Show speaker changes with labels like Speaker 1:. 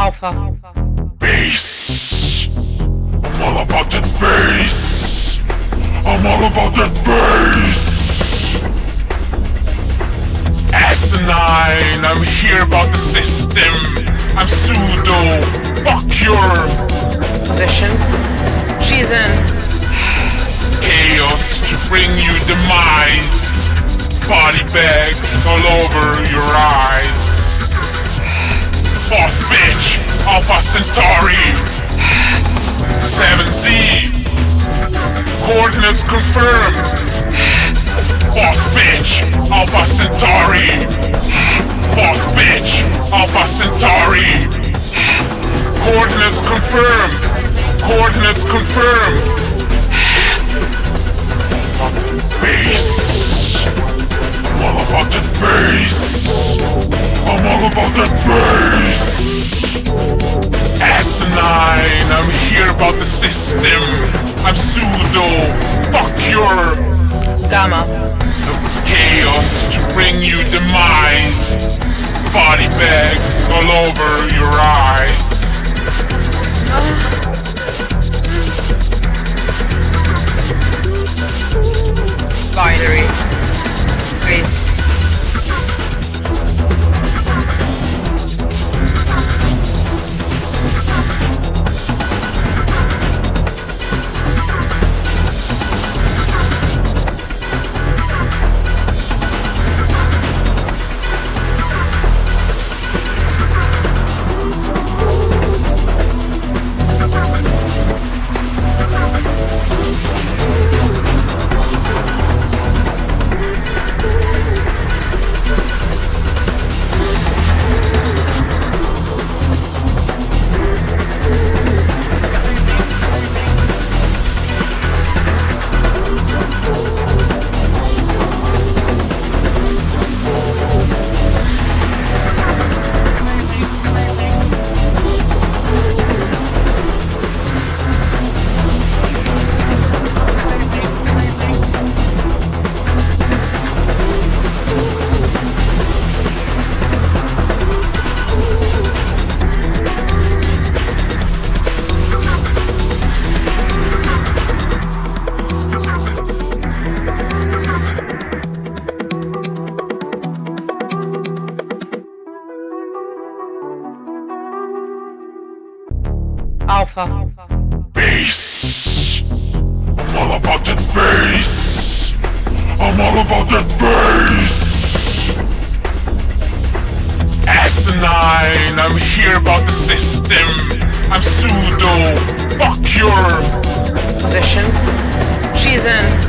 Speaker 1: Alpha.
Speaker 2: Bass. I'm all about that bass. I'm all about that bass. Asinine, I'm here about the system. I'm pseudo. Fuck your
Speaker 1: Position. She's in.
Speaker 2: chaos to bring you demise. Body bags all over your eyes. Alpha Centauri. 7Z. Coordinates confirmed. Boss bitch, Alpha Centauri. Boss bitch, Alpha Centauri. Coordinates confirmed. Coordinates confirmed. The system. I'm pseudo. Fuck your
Speaker 1: Gamma.
Speaker 2: Of chaos to bring you demise. Body bags all over your eyes.
Speaker 1: Alpha.
Speaker 2: Bass. I'm all about that bass. I'm all about that bass. Asinine, I'm here about the system. I'm pseudo. Fuck your
Speaker 1: Position. She's in.